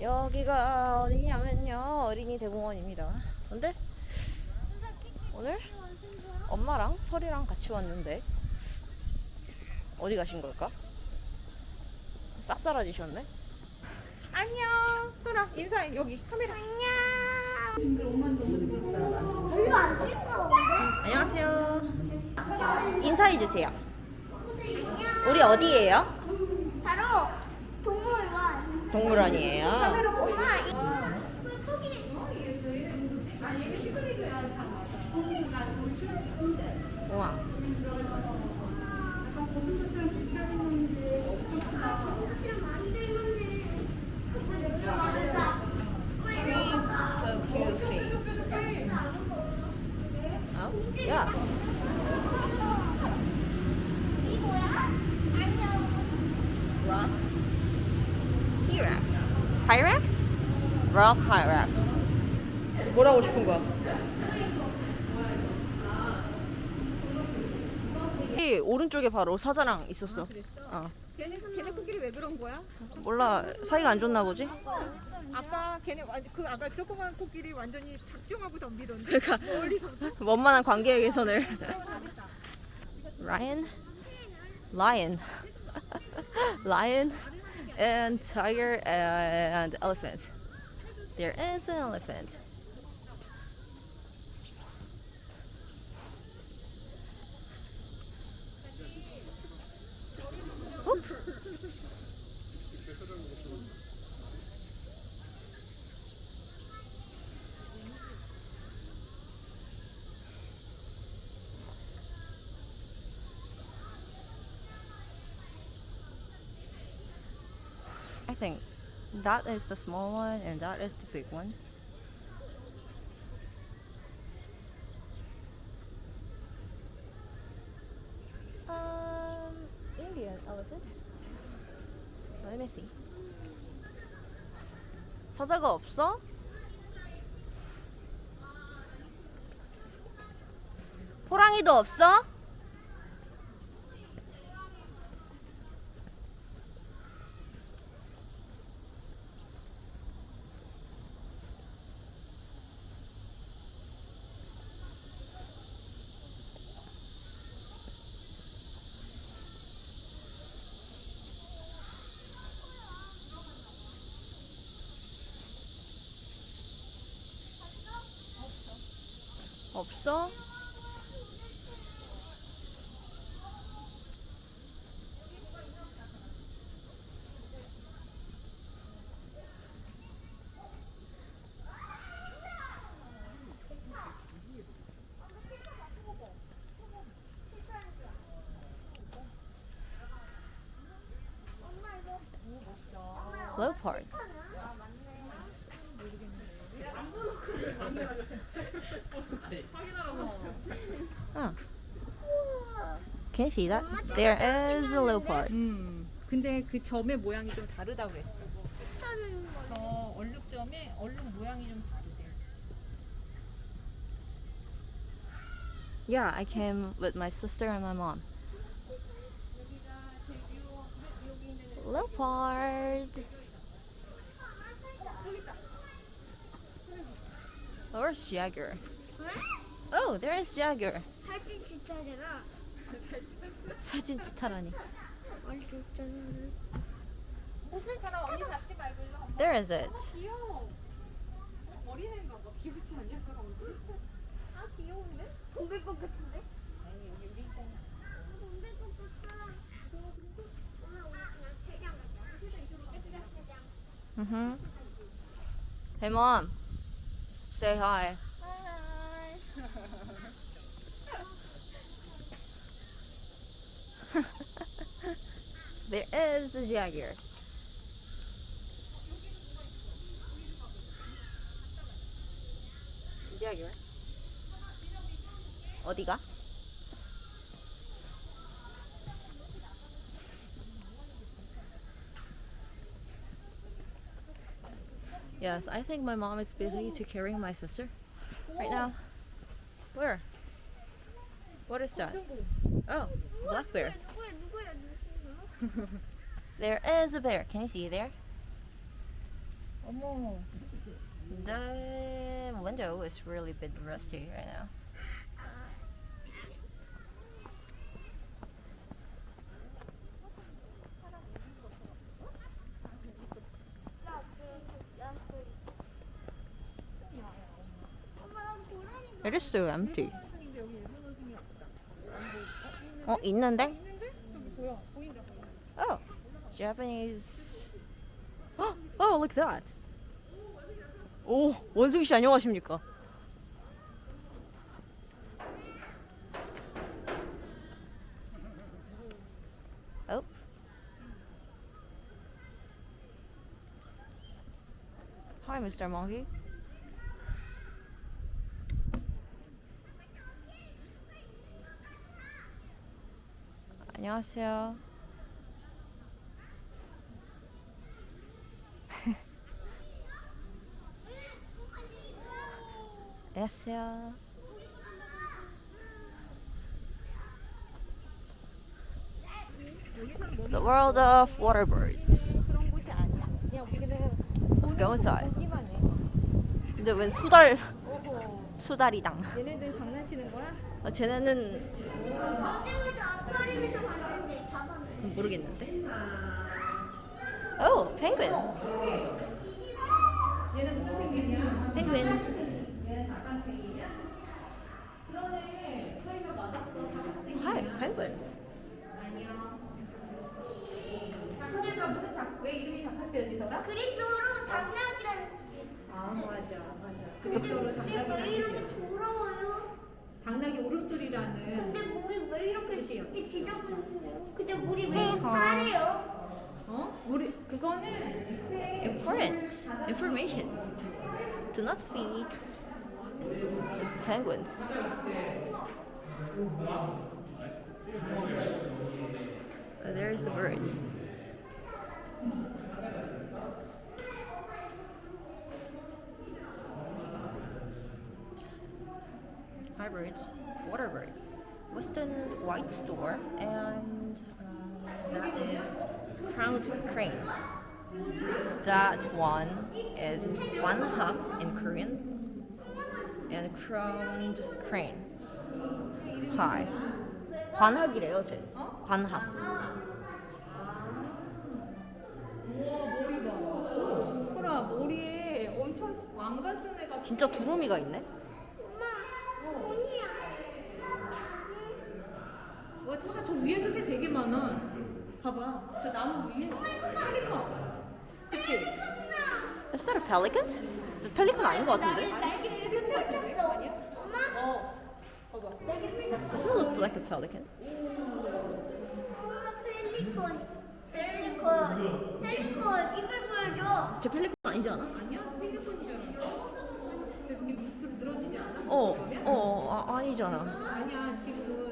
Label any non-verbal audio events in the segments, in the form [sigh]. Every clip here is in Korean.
여기가 어디냐면요 어린이 대공원입니다 근데 오늘 엄마랑 설이랑 같이 왔는데 어디 가신 걸까? 싹 사라지셨네 안녕. 소라 인사해 여기 카메라. 별로 안 싱거운데? 안녕하세요 인사해주세요 우리 어디예요? 바로 동물원. 동물원이에요 엄마. 우와 So cute. Oh, yeah. 이거야? 안녕. Rock Hyrax. Hyrax? Rock Hyrax. 뭐라고 싶은 거야? 이 오른쪽에 바로 사자랑 있었어. 어. 걔네 걔네 코끼리 왜 그런 거야? 몰라 사이가 안 좋나 보지? 아까 걔네 완- 그 아까 조그만 코끼리 완전히 작정하고 덤비던데. 그러니까 멀리서. 원만한 관계 개선을. Ryan, lion, [laughs] lion, and tiger and elephant. There is an elephant. Think that is the small one and that is the big one. Um, Indian elephant. Let me see. 사자가 없어? 호랑이도 없어? 없어? Can you see that? There is a leopard. 음. 근데 그 점의 모양이 좀 다르다고 그랬어. 저 얼룩점의 얼룩 모양이 좀 다르대. Yeah, I came with my sister and my mom. Leopard. Where's Jagger? Oh, there is Jagger. 사진 찍타라니. 찍자잖아. 사람 언니 잡지 말고 일로 한번. There is it. 귀여워. 어린 There is the Jaguar. Jaguar. 어디가? Yes, I think my mom is busy to carrying my sister right now. Where? What is that? 고 Oh, black bear. There is a bear. Can you see there? 어머. The window is really bit rusty right now. 엄마 나 고라니 It is so empty. 원숭이인데 [laughs] 여기 일본 원숭이 없다. 어 있는데? Japanese. [gasps] Oh, look at that. 오, 원숭이 씨 안녕하십니까? Oh. Hi, Mr. Monkey. 안녕하세요. 안녕하세요. The world of water birds. Let's go inside. 근데 웬 수달. 수달이당. 얘네들 장난치는 거야? 어, 쟤네는. 모르겠는데. 오, penguin. 얘는 무슨 펭귄이야? 얘는 작은 펭귄이야? 그러네. 소리가 맞았어. 작은 펭귄. Hi, penguins. 안녕. 작은애가 무슨 작, 왜 이름이 작았어요, 지설아? 그리스어로 당나귀라는 뜻이에요. 아, 맞아, 맞아. 그리스어로 근데 당나귀라는 왜 이렇게 뜻이에요. 돌아와요? 당나귀 울음소리라는 근데 물이 왜 이렇게 뜻이에요. 이렇게 지저분해요? 근데 물이 왜 네, 이렇게 어. 파래요? 어? 우리 그거는 밑에 Important information. Do not feed penguins. Uh, There's the birds. Hi birds, water birds. Western White Store and um, that is crowned crane. That one is 관합 in Korean and crowned crane. Hi. 관합이래요, 쟤. 관합. 우와 머리 봐. 소라 머리에 엄청 왕관 쓴 애가 진짜 두루미가 있네. 와 진짜 저 위에도 새 되게 많아. 봐봐 저 나무 위에 펠리컨. 그치? Is that a pelican? 펠리컨 아닌 것 같은데? 어. 봐봐. This looks like a pelican. 펠리컨. 펠리컨. 펠리컨, 이빨 보여줘. 쟤 펠리컨 아니지 않아? 아니야? 펠리컨이잖아. 이렇게 밑으로 늘어지지 않아? 어? 어, 아, 아니잖아. 아니야 지금은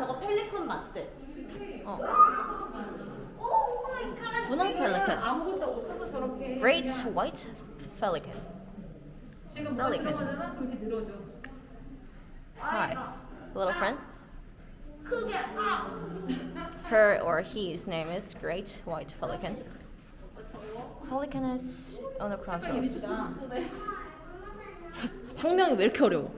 저거 펠리컨 맞대. 어. 오, 마이 갓. 분홍 펠리컨. 아무것도 없어서 저렇게 Great 그냥 white pelican. 지금 뭐가 펠리컨. 들어가잖아? 그럼 이렇게 늘어져 Hi, little friend. 크게, 아. Her or his name is Great White Pelican. Pelican is on the crown 색깔 [laughs] chest. 예쁘다 학명이 왜 이렇게 어려워?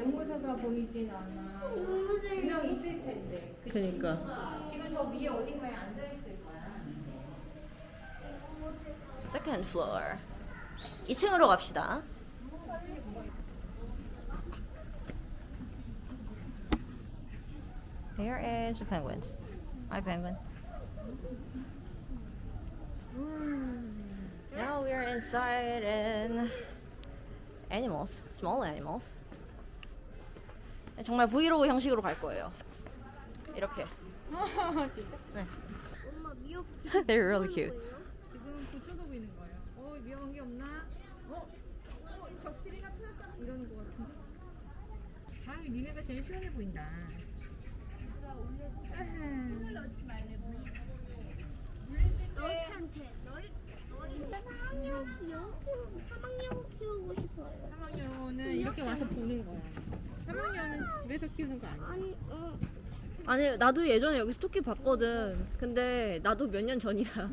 앵무새가 보이진 않아 분명 있을 텐데 그치? 그니까. 지금 저 위에 어딘가에 앉아있을 거야 Second floor. 2층으로 갑시다. Here is the penguins. Hi, penguin. Now we are inside and animals, small animals. 정말 브이로그 형식으로 갈 거예요. 이렇게. 진짜? 네. 엄마 미역 They're really cute. 지금 고쳐보고 있는 거예요. 어 위험한 게 없나? 어? 어 적들이가 틀렸다 이러는 거 같은데. 다음이 니네가 제일 시원해 보인다. 너한테 너를 사막용 영 키우고 사막용 키우고 싶어요. 사막녀는 이렇게 와서 보는 거야. 사막녀는 집에서 키우는 거 아니야. 아니 어 아니 나도 예전에 여기서 토끼 봤거든. 근데 나도 몇 년 전이라. [laughs]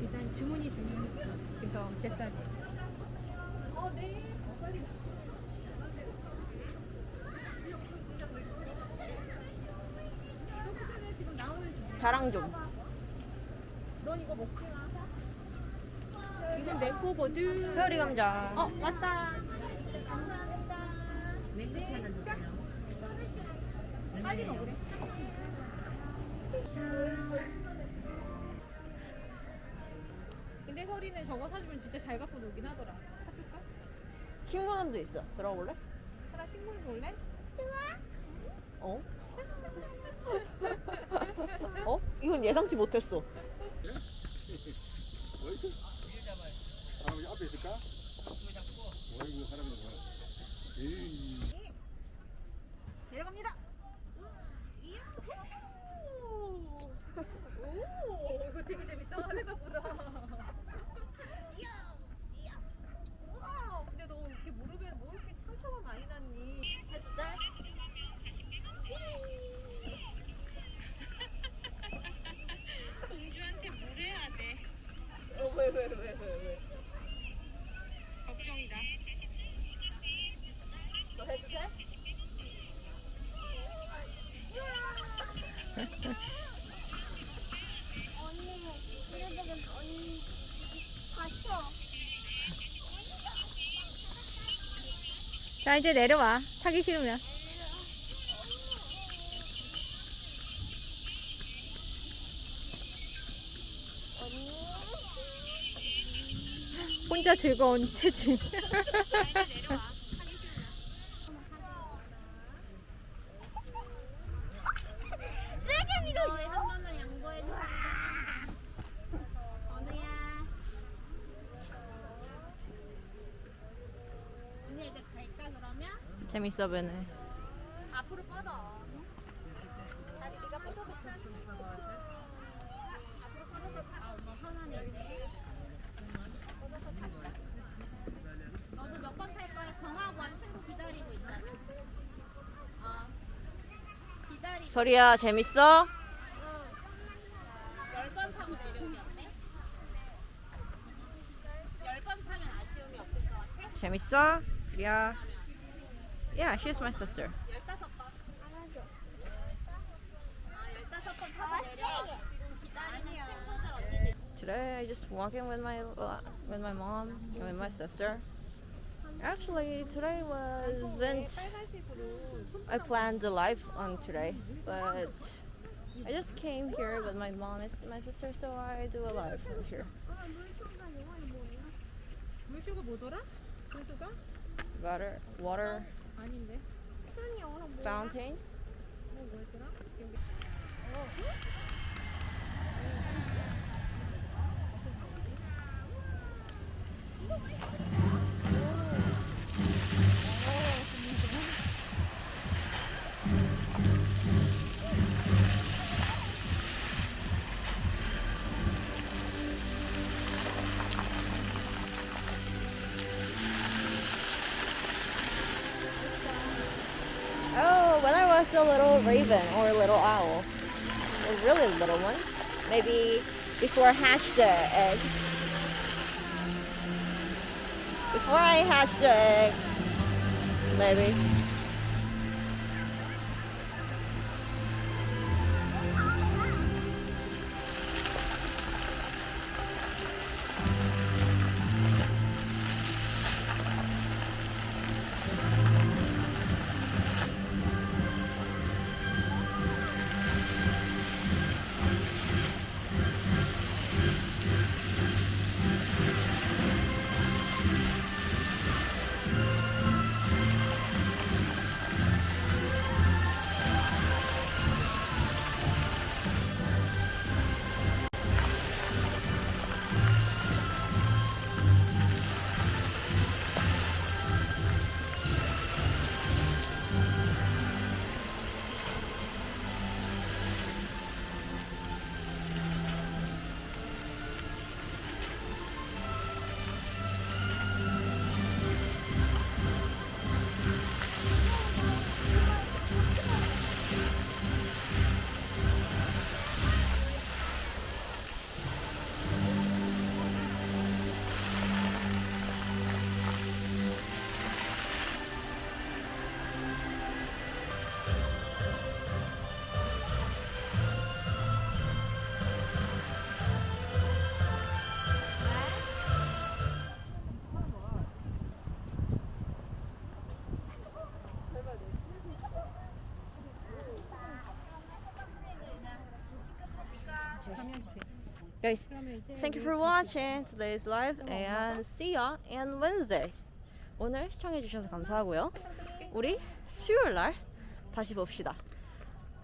일단 주문이 주문했어. 그래서 뱃살이. 어, 네. 자랑 좀. 넌 이거 먹지 마. 이건 내 거거든. 페어리 감자. 어, 왔다. 맹세 하나 주세요. 빨리 먹으래. 근데 서리는 저거 사주면 진짜 잘 갖고 놀긴 하더라. 사줄까? 식물원도 있어. 들어볼래? 하나 식물 볼래? 어? 어? 이건 예상치 못했어. 사람이 앞에 있을까? 어이구 사람이 뭐야? 에이. 내려갑니다. 오, 이거 되게 재밌다. 생각보다. 우와, 근데 너 이렇게 무릎에 뭐 이렇게 상처가 많이 났니? 했대? 공주한테 뭘 해야 돼? 어, 왜, 왜, 왜, 왜, 왜? 걱정이다. 너 해도 돼? 언니 그래도 언니 다쳐. 자 이제 내려와. 타기 싫으면. 혼자 즐거운 체질 세게 밀어. 너희 한 번만 양보해 줘. 언니야. 언니 이제 갈까 그러면? 재밌어 보네. 앞으로 뻗어 다리 네가 뻗어서 타 앞으로 뻗어서 타 아 엄마 편하네. 너도 몇 번 탈 거야? 전화하고 한 친구 기다리고 있잖아. 어. 기다리. 서리야 재밌어? 열번 타고 내려오기 어때? 열번 타면 아쉬움이 없을 것 같아? 재밌어? 야. Yeah, she's my sister. Today I just walking with my with my mom and with my sister. Actually, today wasn't. I planned the life on today, but I just came here with my mom and my sister, so I do a live from here. Butter, water. 아닌데 표현이 영어로 뭐야? 뭐 뭐였더라? 기억 이 when I was a little raven or a little owl, a really little one, maybe before I hatched the egg. Before I hatched the egg, maybe. Guys, 그러면 이제 thank you 우리 for watching today's live and see ya on Wednesday. 오늘 시청해주셔서 감사하고요. 우리 수요일 날 다시 봅시다.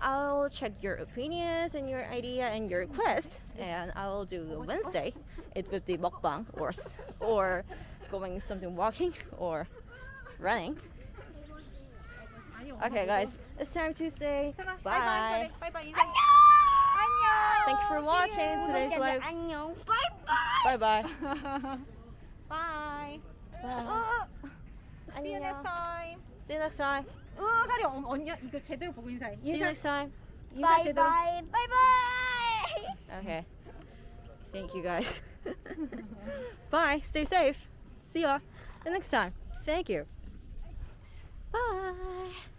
I'll check your opinions and your idea and your request, and I will do Wednesday. It would be mukbang or s- or going something walking or running. 아니, Okay, guys, it's time to say 바이바이. bye. 바이바이. 인사. Thank you for watching today's live. 안녕. 바이바이. Bye bye. 바이. See you next 안녕. time. See you next time. 으, 사리 언- 언니야 이거 제대로 보고 인사해. See you 인사 next time. 인사 제대로. 바이바이. 바이바이. Okay. Thank you guys. [laughs] Bye. Stay safe. See ya. The next time. Thank you. Bye.